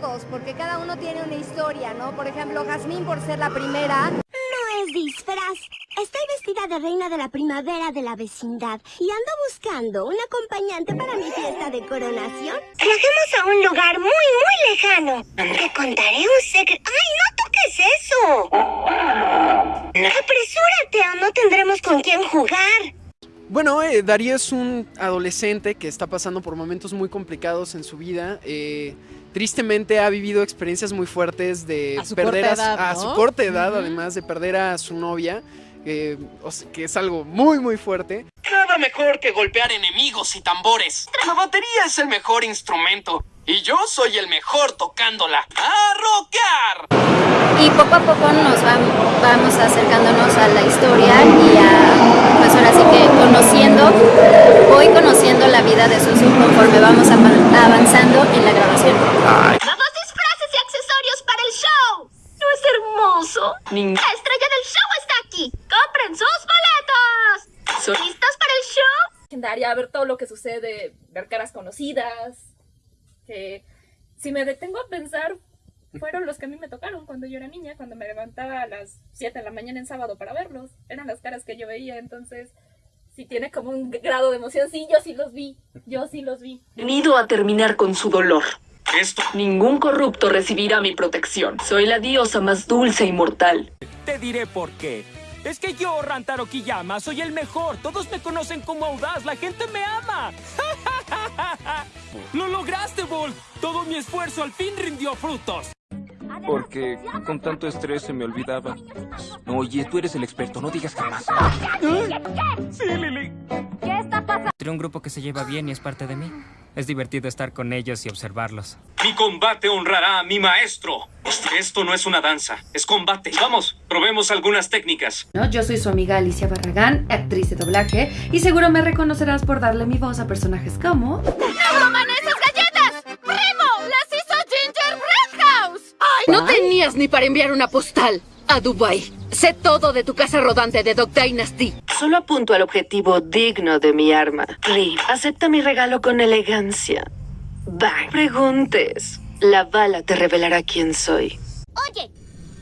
todos, porque cada uno tiene una historia, ¿no? Por ejemplo, Jazmín por ser la primera. No es disfraz. Estoy vestida de reina de la primavera de la vecindad y ando buscando un acompañante para mi fiesta de coronación. Viajemos a un lugar muy, muy lejano. Te contaré un secreto. ¡Ay, no toques eso! Apresúrate o no tendremos con quién jugar. Bueno, eh, Darío es un adolescente que está pasando por momentos muy complicados en su vida. Eh, tristemente ha vivido experiencias muy fuertes de A perder a, su- edad, a ¿no? su corta edad, además de perder a su novia, eh, o sea, que es algo muy muy fuerte. Nada mejor que golpear enemigos y tambores. La batería es el mejor instrumento. Y yo soy el mejor tocándola. ¡A rockear! Y poco a poco nos vam- vamos acercándonos a la historia y a, pues ahora sí que conociendo, voy conociendo la vida de Susu conforme vamos avanzando en la grabación. ¡Nuevos disfraces y accesorios para el show! ¿No es hermoso? Ning- La estrella del show está aquí. ¡Compren sus boletos! ¿Listos para el show? legendaria, ver todo lo que sucede, ver caras conocidas, que si me detengo a pensar, fueron los que a mí me tocaron cuando yo era niña, cuando me levantaba a las 7 de la mañana en sábado para verlos, eran las caras que yo veía, entonces si tiene como un grado de emoción, sí, yo sí los vi, yo sí los vi. Venido a terminar con su dolor. Esto Ningún corrupto recibirá mi protección. Soy la diosa más dulce y mortal. Te diré por qué. Es que yo, Rantaro Kiyama, soy el mejor. Todos me conocen como audaz. La gente me ama. ¡Lo lograste, Bolt! Todo mi esfuerzo al fin rindió frutos. Porque con tanto estrés se me olvidaba. Oye, tú eres el experto, no digas jamás. Sí, Lili. Entre un grupo que se lleva bien y es parte de mí. Es divertido estar con ellos y observarlos. Mi combate honrará a mi maestro. Esto no es una danza, es combate. Vamos, probemos algunas técnicas. ¿no? Yo soy su amiga Alicia Barragán, actriz de doblaje, y seguro me reconocerás por darle mi voz a personajes como... tenías ni para enviar una postal a Dubai. Sé todo de tu casa rodante de Dog Dynasty. Solo apunto al objetivo digno de mi arma. Ri, acepta mi regalo con elegancia. Bang. Preguntes. La bala te revelará quién soy. Oye,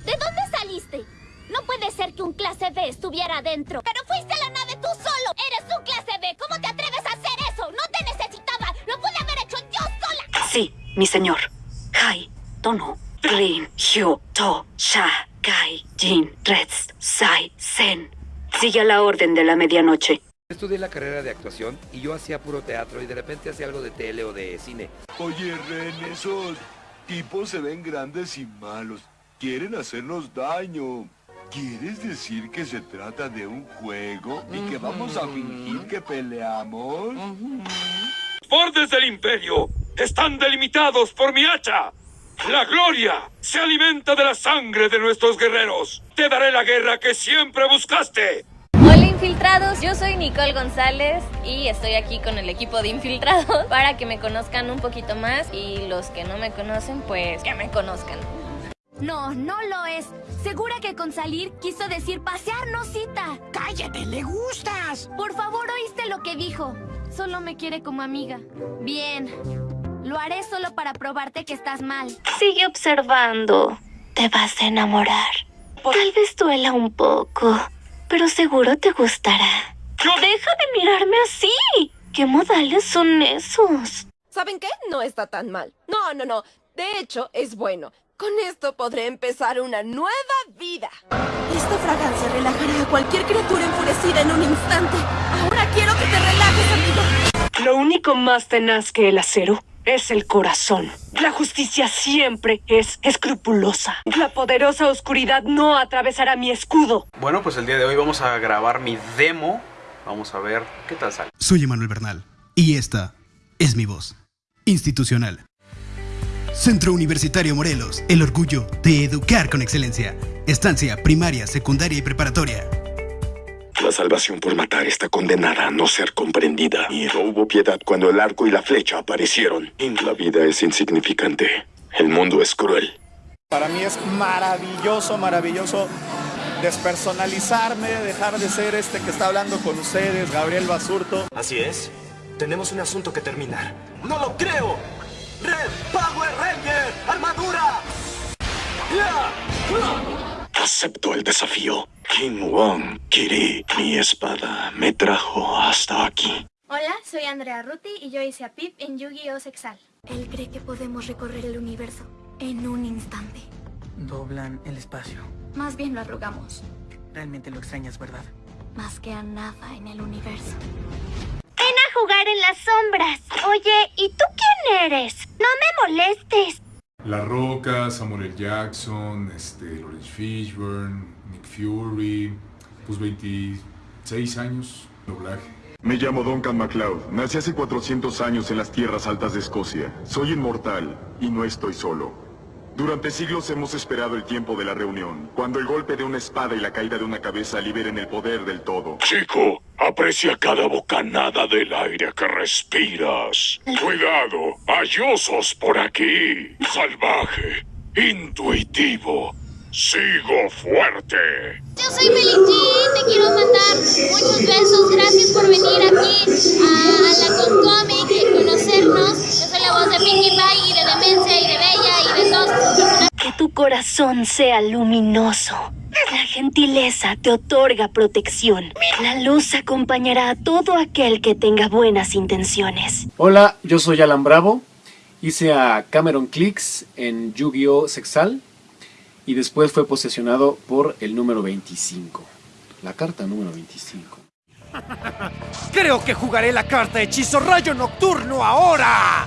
¿de dónde saliste? No puede ser que un clase B estuviera adentro. Pero fuiste a la nave tú solo. Eres un clase B. ¿Cómo te atreves a hacer eso? No te necesitaba. Lo pude haber hecho yo sola. Sí, mi señor. Hai, Tono, Rin, Hyo, To, Sha, Kai, Jin, Reds, Sai, Sen. Sigue a la orden de la medianoche. Estudié la carrera de actuación y yo hacía puro teatro y de repente hacía algo de tele o de cine. Oye, Ren, esos tipos se ven grandes y malos. Quieren hacernos daño. ¿Quieres decir que se trata de un juego y que vamos a fingir que peleamos? Bordes del imperio están delimitados por mi hacha. La gloria se alimenta de la sangre de nuestros guerreros. Te daré la guerra que siempre buscaste. Hola infiltrados, yo soy Nicole González y estoy aquí con el equipo de infiltrados para que me conozcan un poquito más y los que no me conocen pues que me conozcan. No, no lo es. Segura que con salir quiso decir pasearnos cita. ¡Cállate, le gustas! Por favor, ¿oíste lo que dijo? Solo me quiere como amiga. Bien. Lo haré solo para probarte que estás mal. Sigue observando. Te vas a enamorar. Tal vez duela un poco, pero seguro te gustará. Deja de mirarme así. ¿Qué modales son esos? ¿Saben qué? No está tan mal. No, no, no. De hecho, es bueno. Con esto podré empezar una nueva vida. Esta fragancia relajará a cualquier criatura enfurecida en un instante. Ahora quiero que te relajes, amigo. Lo único más tenaz que el acero es el corazón. La justicia siempre es escrupulosa. La poderosa oscuridad no atravesará mi escudo. Bueno, pues el día de hoy vamos a grabar mi demo. Vamos a ver qué tal sale. Soy Emanuel Bernal y esta es mi voz institucional. Centro Universitario Morelos, el orgullo de educar con excelencia. Estancia primaria, secundaria y preparatoria. La salvación por matar está condenada a no ser comprendida. Y no hubo piedad cuando el arco y la flecha aparecieron. La vida es insignificante. El mundo es cruel. Para mí es maravilloso, maravilloso despersonalizarme, dejar de ser este que está hablando con ustedes, Gabriel Basurto. Así es. Tenemos un asunto que terminar. ¡No lo creo! ¡Red Power Ranger! ¡Armadura! Acepto el desafío. King Wong, Kiri, mi espada me trajo hasta aquí. Hola, soy Andrea Ruti y yo hice a Pip en Yu-Gi-Oh! Sexal. Él cree que podemos recorrer el universo en un instante. Doblan el espacio. Más bien lo arrugamos. Realmente lo extrañas, ¿verdad? Más que a nada en el universo. Ven a jugar en las sombras. Oye, ¿y tú quién eres? No me molestes. La Roca, Samuel. Jackson, este, Lawrence Fishburne, Nick Fury, pues 26 años, doblaje. Me llamo Duncan MacLeod. Nací hace 400 años en las tierras altas de Escocia. Soy inmortal y no estoy solo. Durante siglos hemos esperado el tiempo de la reunión, cuando el golpe de una espada y la caída de una cabeza liberen el poder del todo. Chico, aprecia cada bocanada del aire que respiras. Cuidado, hay osos por aquí. Salvaje, intuitivo, sigo fuerte. Yo soy Meli G, te quiero mandar muchos besos, gracias por venir aquí a, la Concomic y conocernos. Yo soy la voz de Pinkie Pie y de Demencia Que tu corazón sea luminoso. La gentileza te otorga protección. La luz acompañará a todo aquel que tenga buenas intenciones. Hola, yo soy Alan Bravo. Hice a Cameron Clicks en Yu-Gi-Oh! Sexal y después fue posesionado por el número 25. La carta número 25. Creo que jugaré la carta Hechizo Rayo Nocturno ahora.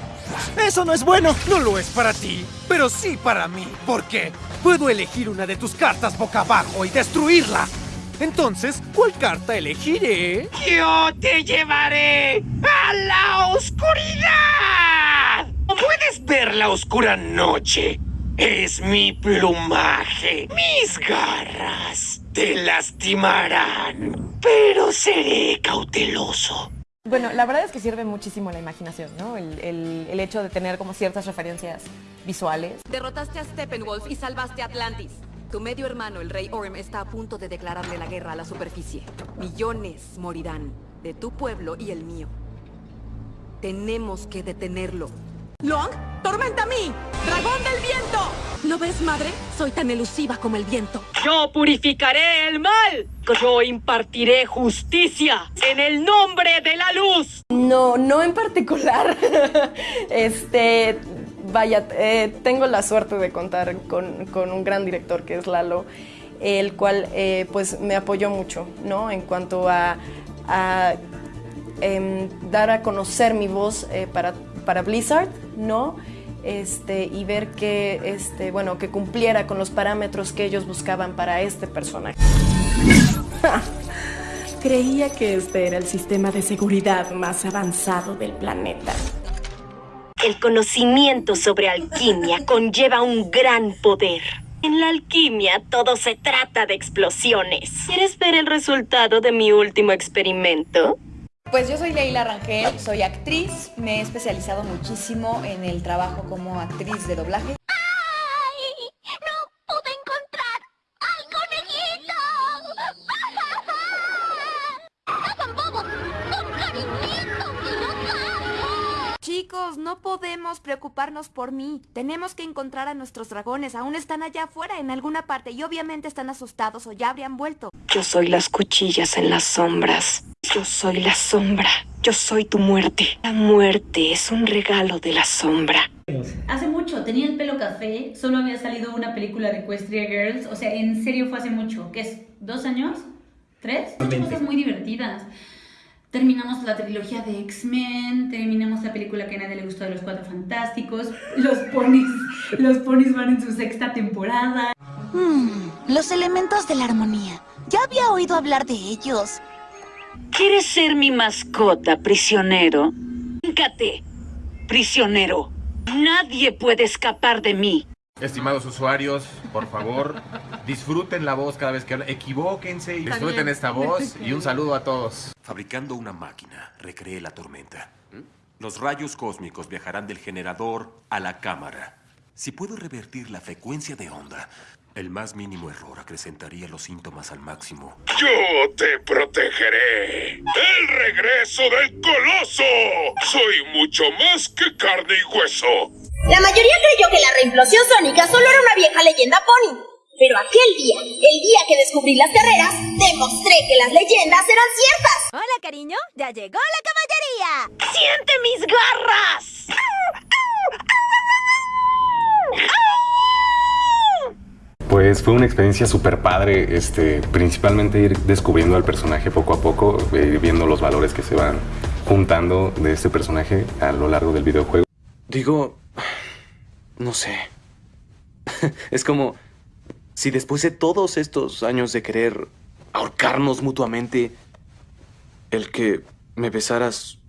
Eso no es bueno, no lo es para ti, pero sí para mí. ¿Por qué? Puedo elegir una de tus cartas boca abajo y destruirla. Entonces, ¿cuál carta elegiré? Yo te llevaré a la oscuridad. Puedes ver la oscura noche es mi plumaje. Mis garras te lastimarán, pero seré cauteloso. Bueno, la verdad es que sirve muchísimo la imaginación, ¿no? El, el, hecho de tener como ciertas referencias visuales. Derrotaste a Steppenwolf y salvaste a Atlantis. Tu medio hermano, el rey Orm, está a punto de declararle la guerra a la superficie. Millones morirán, de tu pueblo y el mío. Tenemos que detenerlo. Long, tormenta a mí, dragón del viento. ¿No ves, madre? Soy tan elusiva como el viento. Yo purificaré el mal. Yo impartiré justicia en el nombre de la luz. No, no en particular. este, vaya, eh, tengo la suerte de contar con, un gran director que es Lalo, el cual eh, pues me apoyó mucho, ¿no? En cuanto a, em, dar a conocer mi voz eh, para para Blizzard, ¿no? Este, y ver que, este, bueno, que cumpliera con los parámetros que ellos buscaban para este personaje. Creía que este era el sistema de seguridad más avanzado del planeta. El conocimiento sobre alquimia conlleva un gran poder. En la alquimia todo se trata de explosiones. ¿Quieres ver el resultado de mi último experimento? Pues yo soy Leila Rangel, soy actriz, me he especializado muchísimo en el trabajo como actriz de doblaje. Preocuparnos por mí. Tenemos que encontrar a nuestros dragones. Aún están allá afuera en alguna parte y obviamente están asustados o ya habrían vuelto. Yo soy las cuchillas en las sombras. Yo soy la sombra. Yo soy tu muerte. La muerte es un regalo de la sombra. Hace mucho, tenía el pelo café, solo había salido una película de Equestria Girls, o sea, en serio fue hace mucho, ¿qué es? ¿Dos años? ¿Tres? Cosas muy divertidas. Terminamos la trilogía de X-Men, terminamos la película que a nadie le gustó de los Cuatro Fantásticos, los ponis, los ponis van en su sexta temporada. Hmm, los elementos de la armonía. Ya había oído hablar de ellos. ¿Quieres ser mi mascota, prisionero? Híncate, prisionero. Nadie puede escapar de mí. Estimados usuarios, por favor, disfruten la voz cada vez que hablan. Equivóquense y disfruten esta voz. Y un saludo a todos. Fabricando una máquina, recreé la tormenta. Los rayos cósmicos viajarán del generador a la cámara. Si puedo revertir la frecuencia de onda, el más mínimo error acrecentaría los síntomas al máximo. Yo te protegeré. El regreso del coloso. Soy mucho más que carne y hueso. La mayoría creyó que la reimplosión sónica solo era una vieja leyenda pony. Pero aquel día, el día que descubrí las carreras, demostré que las leyendas eran ciertas. Hola, cariño. Ya llegó la caballería. ¡Siente mis garras! Pues fue una experiencia súper padre, este, principalmente ir descubriendo al personaje poco a poco, eh, viendo los valores que se van juntando de este personaje a lo largo del videojuego. Digo, no sé. es como si después de todos estos años de querer ahorcarnos mutuamente, el que me besaras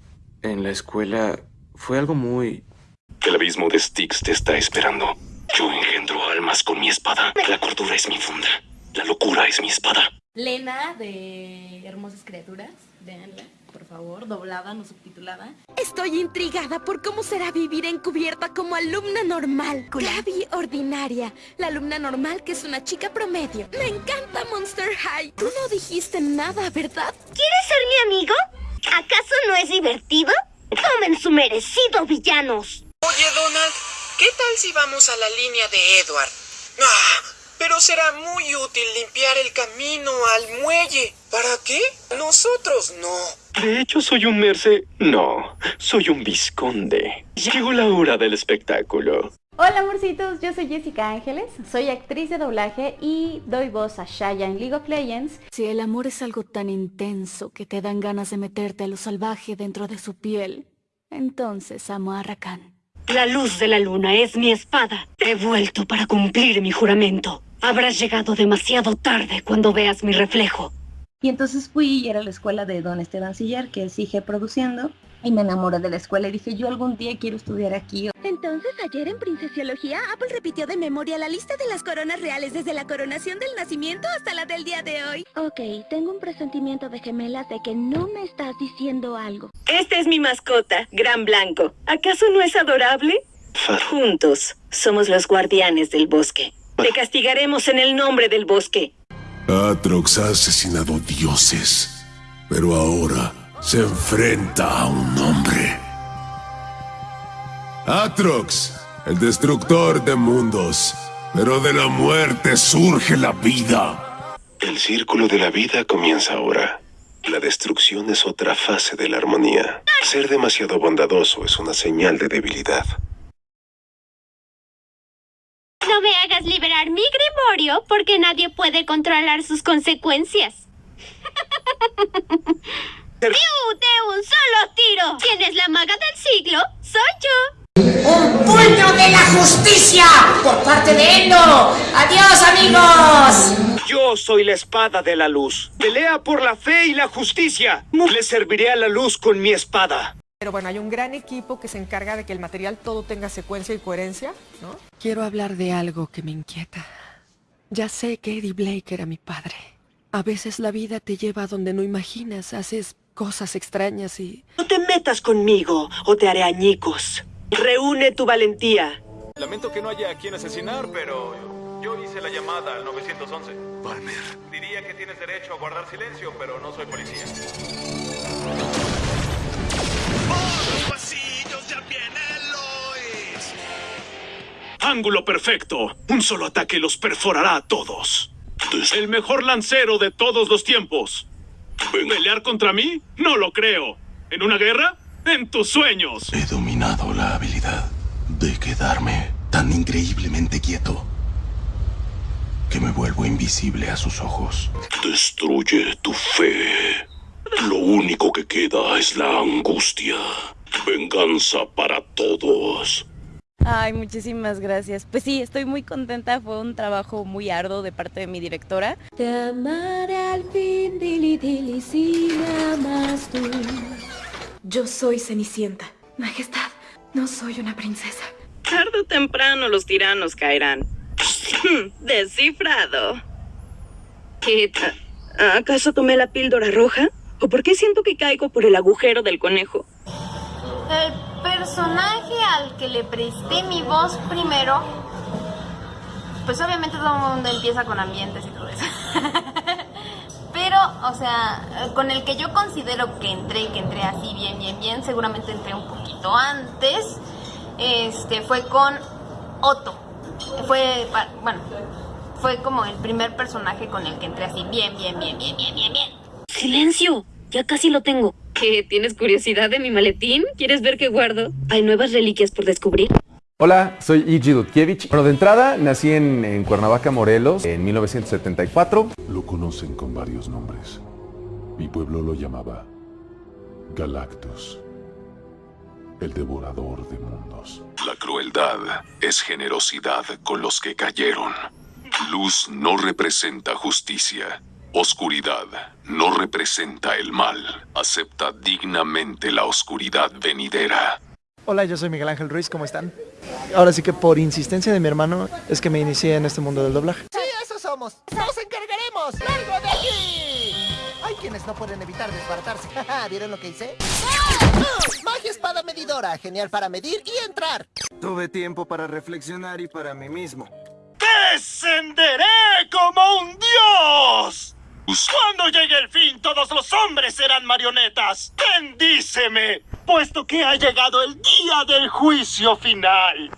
en la escuela fue algo muy... El abismo de Styx te está esperando. Yo almas con mi espada. La cordura es mi funda. La locura es mi espada. Lena de Hermosas Criaturas, véanla, por favor, doblada, no subtitulada. Estoy intrigada por cómo será vivir encubierta como alumna normal. Gaby ordinaria, la alumna normal que es una chica promedio. Me encanta Monster High. Tú no dijiste nada, ¿verdad? ¿Quieres ser mi amigo? ¿Acaso no es divertido? Tomen su merecido, villanos. Oye, Donald, ¿qué tal si vamos a la línea de Edward? Ah, pero será muy útil limpiar el camino al muelle. ¿Para qué? Nosotros no. De hecho, soy un merce... No, soy un visconde. Llegó la hora del espectáculo. Hola amorcitos, yo soy Jessica Ángeles, soy actriz de doblaje y doy voz a Shaya en League of Legends. Si el amor es algo tan intenso que te dan ganas de meterte a lo salvaje dentro de su piel, entonces amo a Rakan. La luz de la luna es mi espada. He vuelto para cumplir mi juramento. Habrás llegado demasiado tarde cuando veas mi reflejo. Y entonces fui y era la escuela de Don Esteban Sillar, que sigue produciendo. Y me enamoré de la escuela y dije, yo algún día quiero estudiar aquí. Entonces, ayer en Princesiología, Apple repitió de memoria la lista de las coronas reales desde la coronación del nacimiento hasta la del día de hoy. Ok, tengo un presentimiento de gemelas de que no me estás diciendo algo. Esta es mi mascota, Gran Blanco. ¿Acaso no es adorable? Juntos, somos los guardianes del bosque. Te castigaremos en el nombre del bosque. Atrox ha asesinado dioses, pero ahora se enfrenta a un hombre. Atrox, el destructor de mundos, pero de la muerte surge la vida. El círculo de la vida comienza ahora. La destrucción es otra fase de la armonía. Ser demasiado bondadoso es una señal de debilidad. No me hagas liberar mi grimorio porque nadie puede controlar sus consecuencias. ¡Piu! De un solo tiro. ¿Quién es la maga del siglo? Soy yo. ¡Un puño de la justicia! Por parte de Endo. ¡Adiós, amigos! Yo soy la espada de la luz. Pelea por la fe y la justicia. Le serviré a la luz con mi espada. Pero bueno, hay un gran equipo que se encarga de que el material todo tenga secuencia y coherencia, ¿no? Quiero hablar de algo que me inquieta. Ya sé que Eddie Blake era mi padre. A veces la vida te lleva a donde no imaginas, haces cosas extrañas y... No te metas conmigo o te haré añicos. Reúne tu valentía. Lamento que no haya a quien asesinar, pero yo hice la llamada al 911. Palmer. Diría que tienes derecho a guardar silencio, pero no soy policía. Ángulo perfecto. Un solo ataque los perforará a todos. El mejor lancero de todos los tiempos. ¿Pelear contra mí? No lo creo. ¿En una guerra? En tus sueños. He dominado la habilidad de quedarme tan increíblemente quieto que me vuelvo invisible a sus ojos. Destruye tu fe. Lo único que queda es la angustia. Venganza para todos. Ay, muchísimas gracias. Pues sí, estoy muy contenta. Fue un trabajo muy arduo de parte de mi directora. Te amaré al fin, dili dili, si amas tú. Yo soy Cenicienta. Majestad, no soy una princesa. Tarde o temprano los tiranos caerán. Descifrado. ¿Y, ¿Acaso tomé la píldora roja? ¿O por qué siento que caigo por el agujero del conejo? El personaje al que le presté mi voz primero, pues obviamente todo el mundo empieza con ambientes y todo eso. Pero o sea, con el que yo considero que entré, que entré así bien, bien, bien, seguramente entré un poquito antes, este, fue con Otto. Fue, bueno, fue como el primer personaje con el que entré así bien, bien, bien, bien, bien, bien, bien. ¡Silencio! Ya casi lo tengo. ¿Qué? ¿Tienes curiosidad de mi maletín? ¿Quieres ver qué guardo? ¿Hay nuevas reliquias por descubrir? Hola, soy Igi Dudkiewicz. Bueno, de entrada, nací en, en Cuernavaca, Morelos, en 1974. Lo conocen con varios nombres. Mi pueblo lo llamaba Galactus, el devorador de mundos. La crueldad es generosidad con los que cayeron. Luz no representa justicia. Oscuridad no representa el mal. Acepta dignamente la oscuridad venidera. Hola, yo soy Miguel Ángel Ruiz, ¿cómo están? Ahora sí que por insistencia de mi hermano es que me inicié en este mundo del doblaje. Sí, eso somos. ¡Nos encargaremos! ¡Largo de aquí! Hay quienes no pueden evitar desbaratarse. ¿Vieron lo que hice? ¡Ah! Magia espada medidora. Genial para medir y entrar. Tuve tiempo para reflexionar y para mí mismo. ¡Descenderé como un dios! Cuando llegue el fin, todos los hombres serán marionetas. Bendíceme, puesto que ha llegado el día del juicio final.